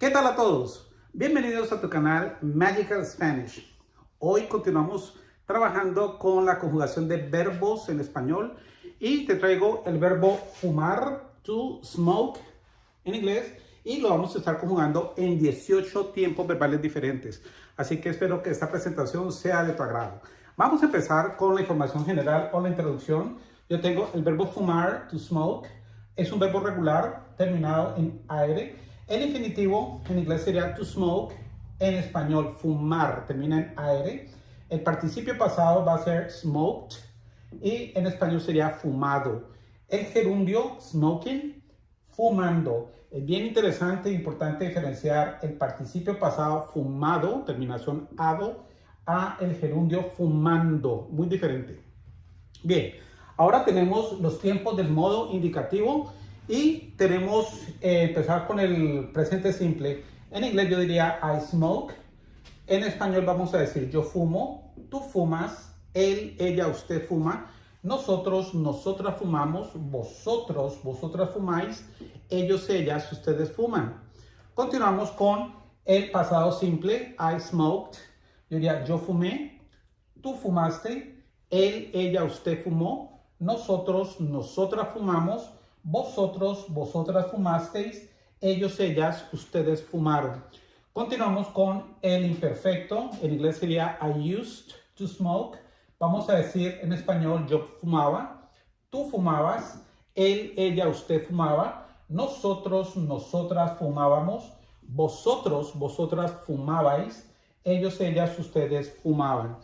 ¿Qué tal a todos? Bienvenidos a tu canal Magical Spanish. Hoy continuamos trabajando con la conjugación de verbos en español y te traigo el verbo fumar, to smoke en inglés y lo vamos a estar conjugando en 18 tiempos verbales diferentes. Así que espero que esta presentación sea de tu agrado. Vamos a empezar con la información general o la introducción. Yo tengo el verbo fumar, to smoke. Es un verbo regular terminado en aire. El infinitivo en inglés sería to smoke. En español, fumar, termina en aire. El participio pasado va a ser smoked y en español sería fumado. El gerundio, smoking, fumando. Es bien interesante e importante diferenciar el participio pasado fumado, terminación ado, a el gerundio fumando, muy diferente. Bien, ahora tenemos los tiempos del modo indicativo y tenemos eh, empezar con el presente simple. En inglés yo diría I smoke. En español vamos a decir yo fumo, tú fumas, él, ella, usted fuma, nosotros, nosotras fumamos, vosotros, vosotras fumáis, ellos, ellas, ustedes fuman. Continuamos con el pasado simple, I smoked. Yo diría, yo fumé, tú fumaste, él, ella, usted fumó, nosotros, nosotras fumamos, vosotros, vosotras fumasteis, ellos, ellas, ustedes fumaron. Continuamos con el imperfecto, en inglés sería I used to smoke. Vamos a decir en español yo fumaba, tú fumabas, él, ella, usted fumaba, nosotros, nosotras fumábamos, vosotros, vosotras fumabais, ellos, ellas, ustedes fumaban.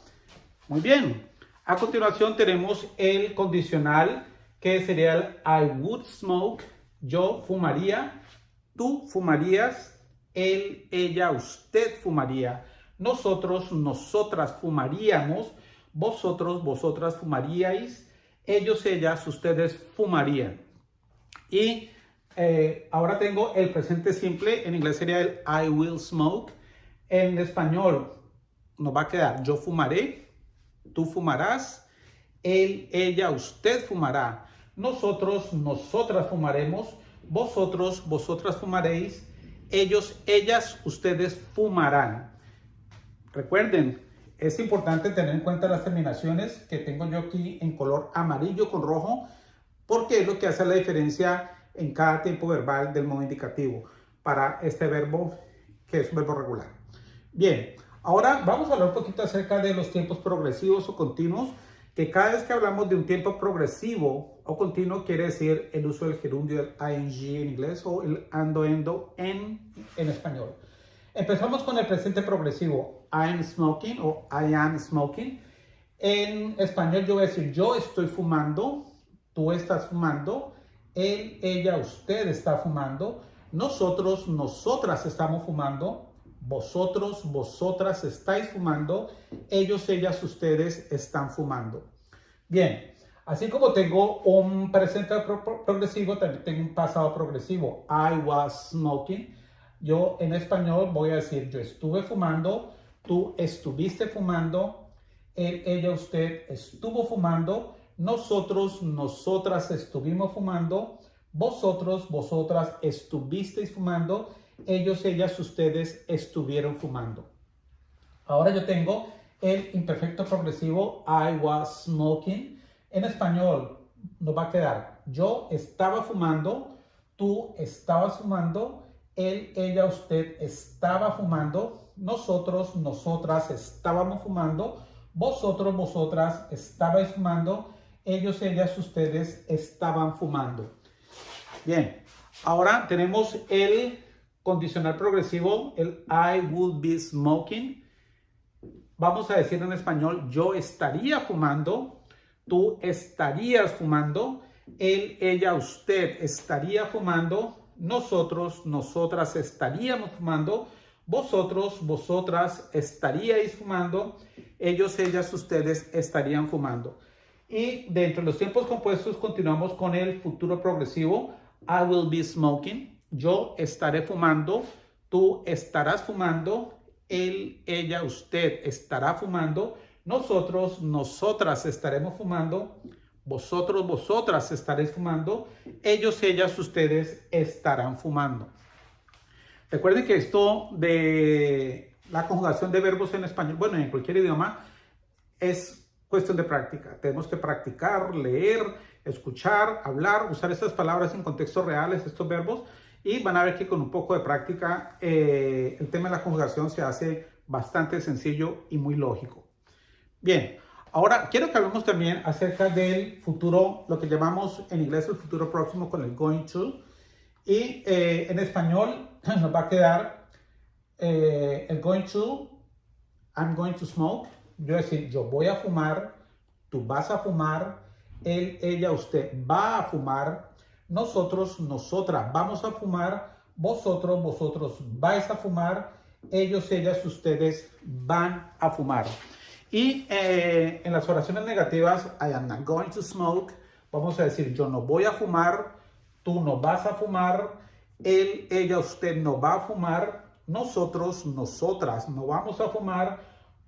Muy bien. A continuación tenemos el condicional que sería el I would smoke. Yo fumaría, tú fumarías, él, ella, usted fumaría. Nosotros, nosotras fumaríamos, vosotros, vosotras fumaríais, ellos, ellas, ustedes fumarían. Y eh, ahora tengo el presente simple, en inglés sería el I will smoke. En español nos va a quedar yo fumaré, tú fumarás, él, ella, usted fumará, nosotros, nosotras fumaremos, vosotros, vosotras fumaréis, ellos, ellas, ustedes fumarán. Recuerden, es importante tener en cuenta las terminaciones que tengo yo aquí en color amarillo con rojo, porque es lo que hace la diferencia en cada tiempo verbal del modo indicativo para este verbo que es un verbo regular. Bien, ahora vamos a hablar un poquito acerca de los tiempos progresivos o continuos, que cada vez que hablamos de un tiempo progresivo o continuo quiere decir el uso del gerundio del ing en inglés o el ando endo en, en español. Empezamos con el presente progresivo, I am smoking o I am smoking. En español yo voy a decir yo estoy fumando, tú estás fumando, él, ella, usted está fumando, nosotros, nosotras estamos fumando, vosotros, vosotras estáis fumando, ellos, ellas, ustedes están fumando. Bien, así como tengo un presente progresivo, también tengo un pasado progresivo. I was smoking. Yo en español voy a decir yo estuve fumando, tú estuviste fumando, él, ella, usted estuvo fumando, nosotros, nosotras estuvimos fumando, vosotros, vosotras estuvisteis fumando, ellos, ellas, ustedes estuvieron fumando. Ahora yo tengo el imperfecto progresivo I was smoking. En español nos va a quedar yo estaba fumando, tú estabas fumando, él, ella, usted estaba fumando, nosotros, nosotras estábamos fumando, vosotros, vosotras estabais fumando, ellos, ellas, ustedes estaban fumando. Bien, ahora tenemos el condicional progresivo, el I would be smoking. Vamos a decir en español, yo estaría fumando, tú estarías fumando, él, ella, usted estaría fumando, nosotros, nosotras estaríamos fumando, vosotros, vosotras estaríais fumando, ellos, ellas, ustedes estarían fumando. Y dentro de los tiempos compuestos continuamos con el futuro progresivo, I will be smoking yo estaré fumando, tú estarás fumando, él, ella, usted estará fumando, nosotros, nosotras estaremos fumando, vosotros, vosotras estaréis fumando, ellos, ellas, ustedes estarán fumando. Recuerden que esto de la conjugación de verbos en español, bueno, en cualquier idioma, es cuestión de práctica. Tenemos que practicar, leer, escuchar, hablar, usar estas palabras en contextos reales, estos verbos, y van a ver que con un poco de práctica eh, el tema de la conjugación se hace bastante sencillo y muy lógico. Bien, ahora quiero que hablemos también acerca del futuro, lo que llamamos en inglés el futuro próximo con el going to. Y eh, en español nos va a quedar eh, el going to, I'm going to smoke. Yo decir, yo voy a fumar, tú vas a fumar, él, ella, usted va a fumar, nosotros, nosotras vamos a fumar, vosotros, vosotros vais a fumar, ellos, ellas, ustedes van a fumar. Y eh, en las oraciones negativas, I am not going to smoke, vamos a decir, yo no voy a fumar, tú no vas a fumar, él, ella, usted no va a fumar, nosotros, nosotras no vamos a fumar,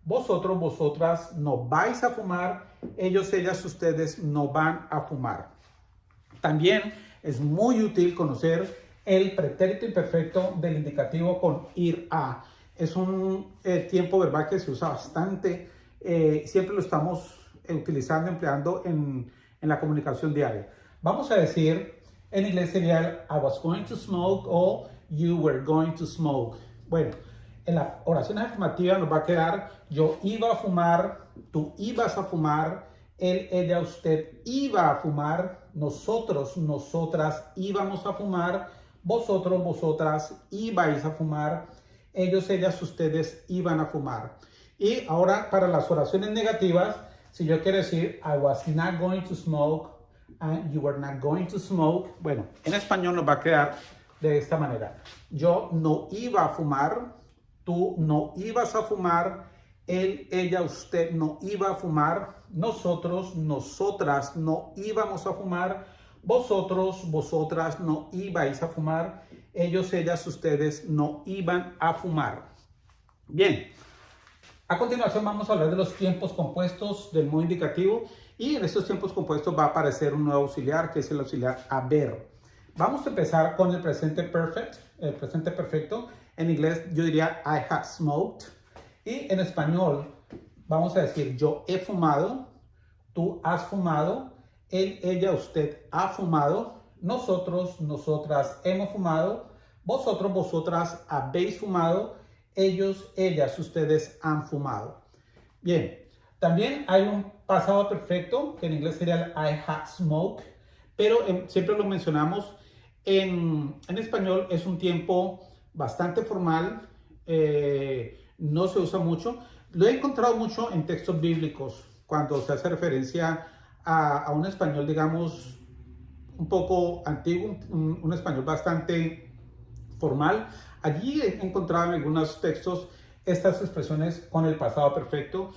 vosotros, vosotras no vais a fumar, ellos, ellas, ustedes no van a fumar. También es muy útil conocer el pretérito imperfecto del indicativo con ir a. Es un eh, tiempo verbal que se usa bastante, eh, siempre lo estamos utilizando, empleando en, en, la comunicación diaria. Vamos a decir, en inglés sería I was going to smoke o you were going to smoke. Bueno, en la oración afirmativa nos va a quedar yo iba a fumar, tú ibas a fumar, él, ella, usted iba a fumar, nosotros, nosotras íbamos a fumar, vosotros, vosotras ibais a fumar, ellos, ellas, ustedes iban a fumar. Y ahora para las oraciones negativas, si yo quiero decir I was not going to smoke and you were not going to smoke, bueno, en español nos va a quedar de esta manera. Yo no iba a fumar, tú no ibas a fumar, él, ella, usted no iba a fumar, nosotros, nosotras no íbamos a fumar, vosotros, vosotras no ibais a fumar, ellos, ellas, ustedes no iban a fumar. Bien, a continuación vamos a hablar de los tiempos compuestos del modo indicativo y en estos tiempos compuestos va a aparecer un nuevo auxiliar que es el auxiliar haber. Vamos a empezar con el presente perfect, el presente perfecto. En inglés yo diría I have smoked y en español vamos a decir yo he fumado, tú has fumado, él, ella, usted ha fumado, nosotros, nosotras hemos fumado, vosotros, vosotras habéis fumado, ellos, ellas, ustedes han fumado. Bien, también hay un pasado perfecto, que en inglés sería el I have smoked, pero siempre lo mencionamos, en, en, español es un tiempo bastante formal, eh, no se usa mucho. Lo he encontrado mucho en textos bíblicos, cuando se hace referencia a, un español, digamos, un poco antiguo, un, un español bastante formal. Allí he encontrado en algunos textos estas expresiones con el pasado perfecto,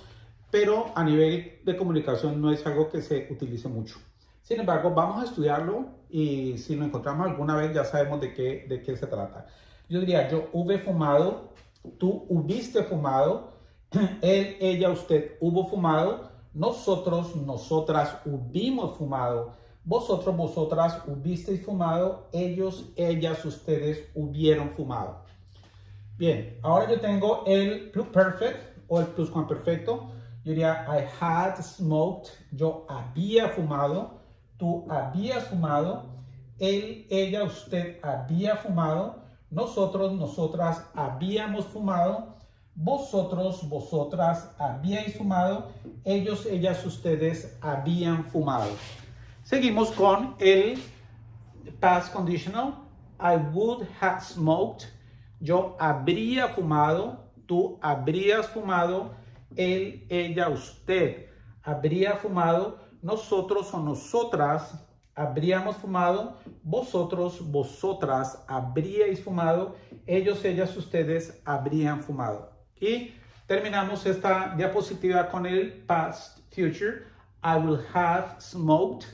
pero a nivel de comunicación no es algo que se utilice mucho. Sin embargo, vamos a estudiarlo y si lo encontramos alguna vez ya sabemos de qué, de qué se trata. Yo diría, yo hube fumado, tú hubiste fumado, él, ella, usted hubo fumado, nosotros, nosotras hubimos fumado, vosotros, vosotras hubisteis fumado, ellos, ellas, ustedes hubieron fumado. Bien, ahora yo tengo el perfect o el pluscuamperfecto. Yo diría I had smoked, yo había fumado, tú habías fumado, él, ella, usted había fumado, nosotros, nosotras habíamos fumado, vosotros, vosotras habíais fumado, ellos, ellas, ustedes habían fumado. Seguimos con el past conditional. I would have smoked. Yo habría fumado. Tú habrías fumado. Él, ella, usted habría fumado. Nosotros o nosotras habríamos fumado. Vosotros, vosotras habríais fumado. Ellos, ellas, ustedes habrían fumado. Y terminamos esta diapositiva con el past future. I will have smoked.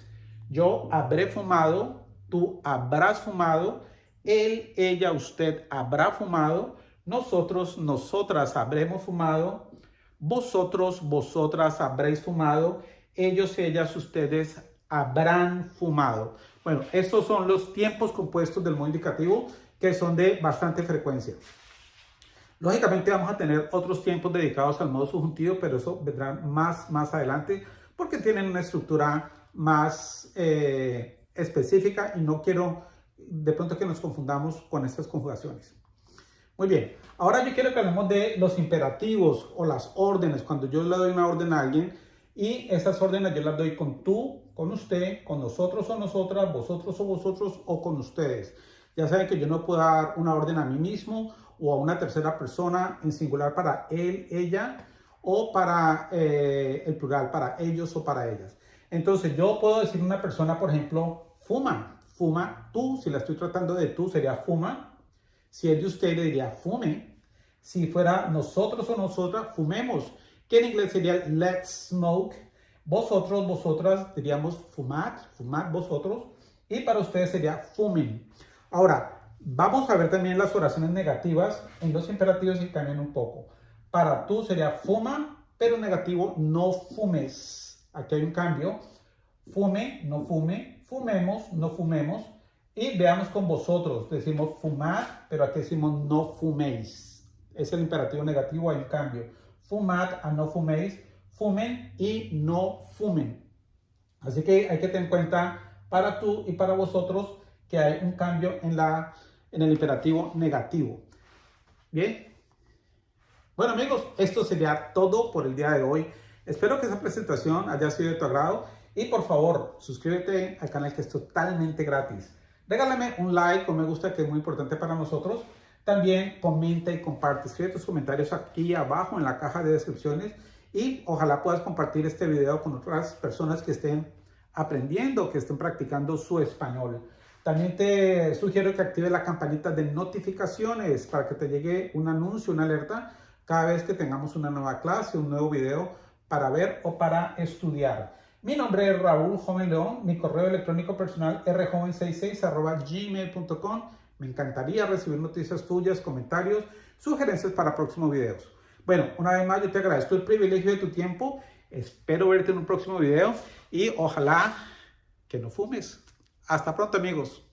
Yo habré fumado, tú habrás fumado, él, ella, usted habrá fumado, nosotros, nosotras habremos fumado, vosotros, vosotras habréis fumado, ellos, ellas, ustedes habrán fumado. Bueno, estos son los tiempos compuestos del modo indicativo que son de bastante frecuencia. Lógicamente vamos a tener otros tiempos dedicados al modo subjuntivo, pero eso vendrá más, más adelante porque tienen una estructura más eh, específica y no quiero de pronto que nos confundamos con estas conjugaciones. Muy bien, ahora yo quiero que hablemos de los imperativos o las órdenes. Cuando yo le doy una orden a alguien y esas órdenes yo las doy con tú, con usted, con nosotros o nosotras, vosotros o vosotros o con ustedes. Ya saben que yo no puedo dar una orden a mí mismo o a una tercera persona en singular para él, ella o para eh, el plural, para ellos o para ellas. Entonces yo puedo decir una persona, por ejemplo, fuma, fuma tú, si la estoy tratando de tú sería fuma, si es de usted le diría fume, si fuera nosotros o nosotras, fumemos, que en inglés sería let's smoke, vosotros, vosotras diríamos fumad, fumad vosotros, y para ustedes sería fumen. Ahora, Vamos a ver también las oraciones negativas en los imperativos y cambian un poco. Para tú sería fuma, pero negativo no fumes. Aquí hay un cambio. Fume, no fume. Fumemos, no fumemos. Y veamos con vosotros. Decimos fumar, pero aquí decimos no fuméis. Es el imperativo negativo, hay un cambio. Fumad a no fuméis. Fumen y no fumen. Así que hay que tener en cuenta para tú y para vosotros que hay un cambio en la en el imperativo negativo. Bien. Bueno amigos, esto sería todo por el día de hoy. Espero que esa presentación haya sido de tu agrado y por favor suscríbete al canal que es totalmente gratis. Regálame un like o me gusta que es muy importante para nosotros. También comenta y comparte. Escribe tus comentarios aquí abajo en la caja de descripciones y ojalá puedas compartir este video con otras personas que estén aprendiendo, que estén practicando su español. También te sugiero que actives la campanita de notificaciones para que te llegue un anuncio, una alerta cada vez que tengamos una nueva clase, un nuevo video para ver o para estudiar. Mi nombre es Raúl Joven León, mi correo electrónico personal rjoven66 gmail.com. Me encantaría recibir noticias tuyas, comentarios, sugerencias para próximos videos. Bueno, una vez más yo te agradezco el privilegio de tu tiempo. Espero verte en un próximo video y ojalá que no fumes. Hasta pronto amigos.